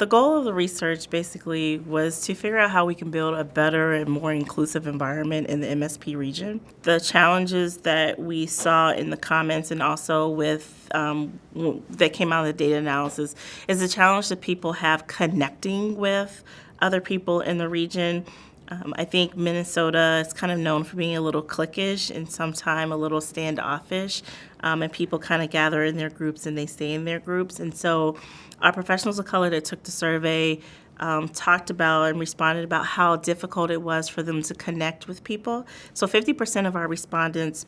The goal of the research basically was to figure out how we can build a better and more inclusive environment in the MSP region. The challenges that we saw in the comments and also with um, that came out of the data analysis is the challenge that people have connecting with other people in the region. Um, I think Minnesota is kind of known for being a little cliquish and sometimes a little standoffish, um, and people kind of gather in their groups and they stay in their groups. And so, our professionals of color that took the survey um, talked about and responded about how difficult it was for them to connect with people. So, 50% of our respondents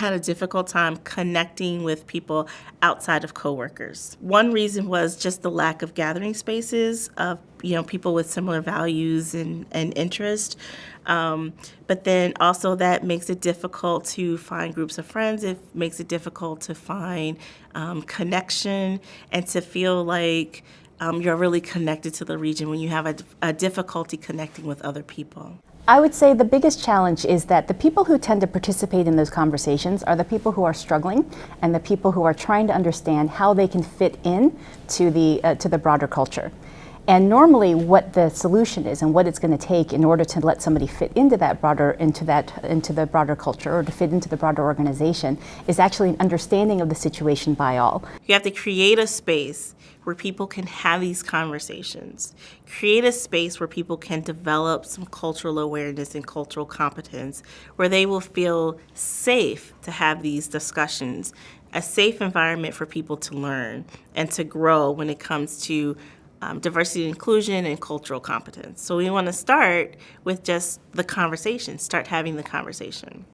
had a difficult time connecting with people outside of coworkers. One reason was just the lack of gathering spaces of you know people with similar values and, and interest. Um, but then also that makes it difficult to find groups of friends. It makes it difficult to find um, connection and to feel like um, you're really connected to the region when you have a, a difficulty connecting with other people. I would say the biggest challenge is that the people who tend to participate in those conversations are the people who are struggling and the people who are trying to understand how they can fit in to the, uh, to the broader culture. And normally what the solution is and what it's going to take in order to let somebody fit into that broader, into that, into the broader culture or to fit into the broader organization is actually an understanding of the situation by all. You have to create a space where people can have these conversations. Create a space where people can develop some cultural awareness and cultural competence, where they will feel safe to have these discussions, a safe environment for people to learn and to grow when it comes to um, diversity and inclusion and cultural competence. So we want to start with just the conversation, start having the conversation.